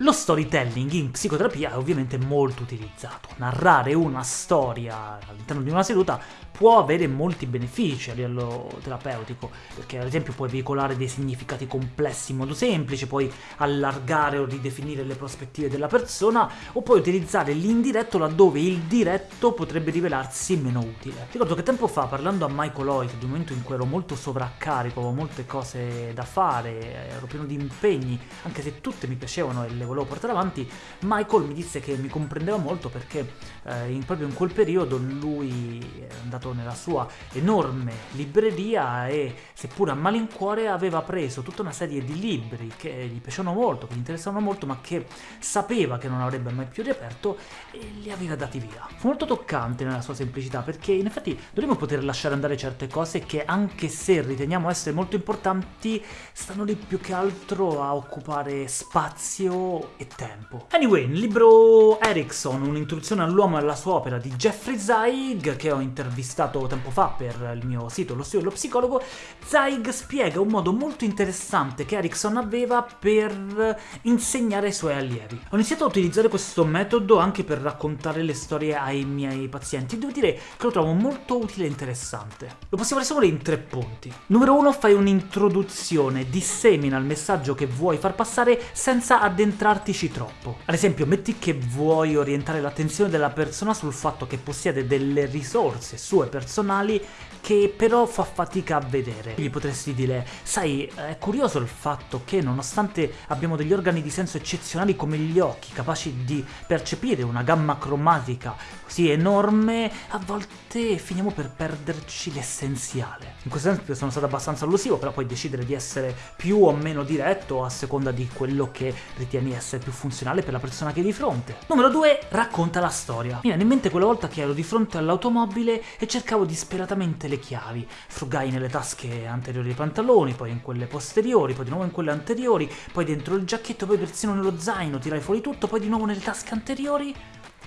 Lo storytelling in psicoterapia è ovviamente molto utilizzato. Narrare una storia all'interno di una seduta può avere molti benefici a livello terapeutico, perché ad esempio puoi veicolare dei significati complessi in modo semplice, puoi allargare o ridefinire le prospettive della persona, o puoi utilizzare l'indiretto laddove il diretto potrebbe rivelarsi meno utile. Ricordo che tempo fa, parlando a Michael Hoyt, di un momento in cui ero molto sovraccarico, avevo molte cose da fare, ero pieno di impegni, anche se tutte mi piacevano e le volevo portare avanti, Michael mi disse che mi comprendeva molto perché eh, in, proprio in quel periodo lui è andato nella sua enorme libreria e, seppur a malincuore, aveva preso tutta una serie di libri che gli piacevano molto, che gli interessavano molto, ma che sapeva che non avrebbe mai più riaperto e li aveva dati via. Fu molto toccante nella sua semplicità, perché in effetti dovremmo poter lasciare andare certe cose che, anche se riteniamo essere molto importanti, stanno lì più che altro a occupare spazio e tempo. Anyway, nel libro Erickson, un'introduzione all'uomo e alla sua opera di Jeffrey Zeig, che ho intervistato tempo fa per il mio sito Lo studio dello psicologo, Zeig spiega un modo molto interessante che Erickson aveva per insegnare ai suoi allievi. Ho iniziato a utilizzare questo metodo anche per raccontare le storie ai miei pazienti, devo dire che lo trovo molto utile e interessante. Lo possiamo risolvere in tre punti. Numero uno, fai un'introduzione, dissemina il messaggio che vuoi far passare senza addentrare concentrartici troppo. Ad esempio, metti che vuoi orientare l'attenzione della persona sul fatto che possiede delle risorse sue personali che però fa fatica a vedere. Gli potresti dire, sai, è curioso il fatto che nonostante abbiamo degli organi di senso eccezionali come gli occhi, capaci di percepire una gamma cromatica così enorme, a volte finiamo per perderci l'essenziale. In questo senso sono stato abbastanza allusivo, però puoi decidere di essere più o meno diretto a seconda di quello che ritieni essere più funzionale per la persona che hai di fronte. Numero 2. Racconta la storia. Mi viene in mente quella volta che ero di fronte all'automobile e cercavo disperatamente le chiavi. Frugai nelle tasche anteriori dei pantaloni, poi in quelle posteriori, poi di nuovo in quelle anteriori, poi dentro il giacchetto, poi persino nello zaino, tirai fuori tutto, poi di nuovo nelle tasche anteriori,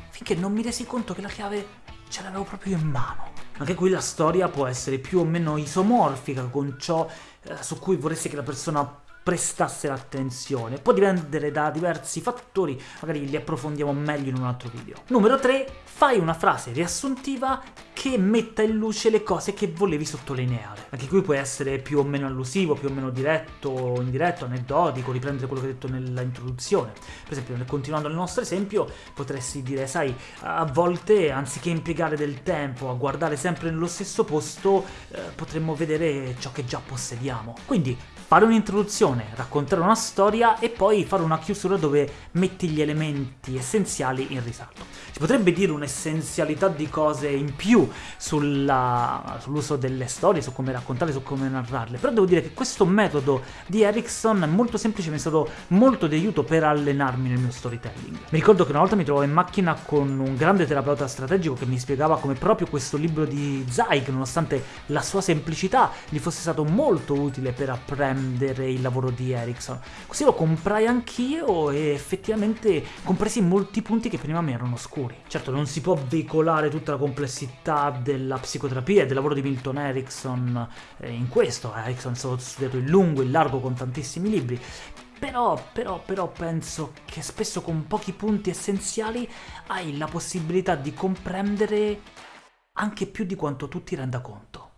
finché non mi resi conto che la chiave ce l'avevo proprio in mano. Anche qui la storia può essere più o meno isomorfica con ciò eh, su cui vorresti che la persona prestasse l'attenzione. Può dipendere da diversi fattori, magari li approfondiamo meglio in un altro video. Numero 3. Fai una frase riassuntiva che metta in luce le cose che volevi sottolineare. Anche qui puoi essere più o meno allusivo, più o meno diretto, indiretto, aneddotico, riprendere quello che hai detto nella introduzione. Per esempio, continuando nel nostro esempio, potresti dire, sai, a volte anziché impiegare del tempo a guardare sempre nello stesso posto, eh, potremmo vedere ciò che già possediamo. Quindi fare un'introduzione, raccontare una storia e poi fare una chiusura dove metti gli elementi essenziali in risalto. Si potrebbe dire un'essenzialità di cose in più sull'uso delle storie, su come raccontarle, su come narrarle, però devo dire che questo metodo di Erickson è molto semplice, mi è stato molto di aiuto per allenarmi nel mio storytelling. Mi ricordo che una volta mi trovavo in macchina con un grande terapeuta strategico che mi spiegava come proprio questo libro di Zeig, nonostante la sua semplicità, gli fosse stato molto utile per apprendere prendere il lavoro di Ericsson. Così lo comprai anch'io e effettivamente compresi molti punti che prima mi erano oscuri. Certo, non si può veicolare tutta la complessità della psicoterapia e del lavoro di Milton Erickson eh, in questo. Erickson è stato studiato in lungo in largo con tantissimi libri, però, però, però penso che spesso con pochi punti essenziali hai la possibilità di comprendere anche più di quanto tu ti renda conto.